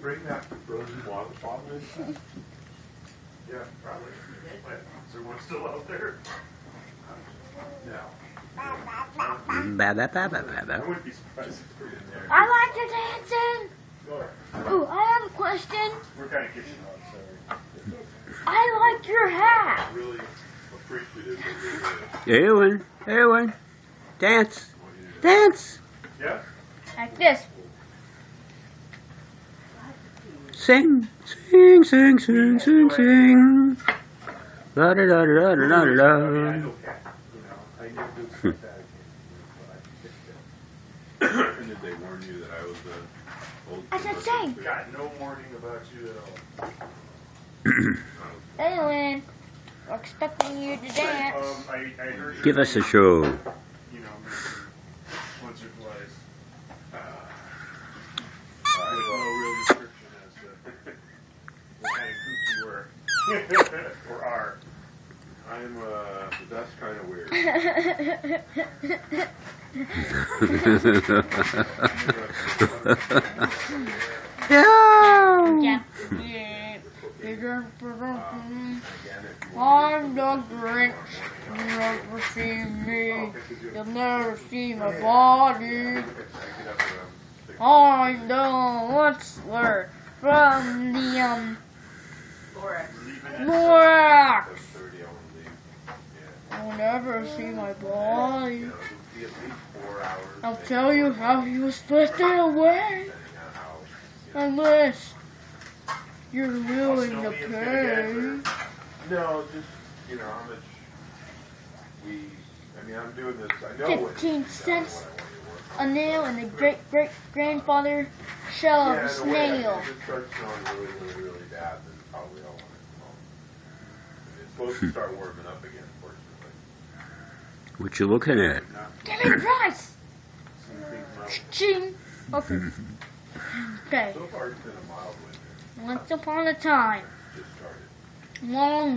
bring that frozen water bottle in? Yeah, probably. Wait, Is there one still out there? No. Ba ba ba ba ba I wouldn't be surprised if we're in there. I like your dancing. Go. Ooh, I have a question. We're kind of kitchen hog, sorry. I like your hat. Really appreciative of your, Ewan, Ewan, dance, dance, Yeah? Like this. Sing, sing, sing, sing, sing, sing. La da da da da da da I da. know cat, you know, I knew good stuff that I can't do, but I can and did they warn you that I was a old? I said sing. fix. Got no warning about you at all. Hey, Lynn. We're expecting you to dance. Um, I, I heard Give us a show. You know, once or twice. Uh, with no real description as to what kind of kook you were. or are. I'm uh, the best kind of weird. Yeah. I'm the Grinch. You'll never see me. You'll never see my body. I'm the Whistler from the um Lorax. You'll never see my body. I'll tell you how he was lifted away. Unless you're willing to pay. No, just you know how much we. I mean, I'm doing this. I know 15 I cents. a nail in the great great grandfather shell want of a to work. Yeah, in a way, snail. If it starts snowing really, really, really bad, then probably I'll want it home. It's supposed to start warming up again, fortunately. What you looking at? Give me the price. Some. Ching. Okay. Okay. So far, it's been a mild winter. Once upon a time, Just started. long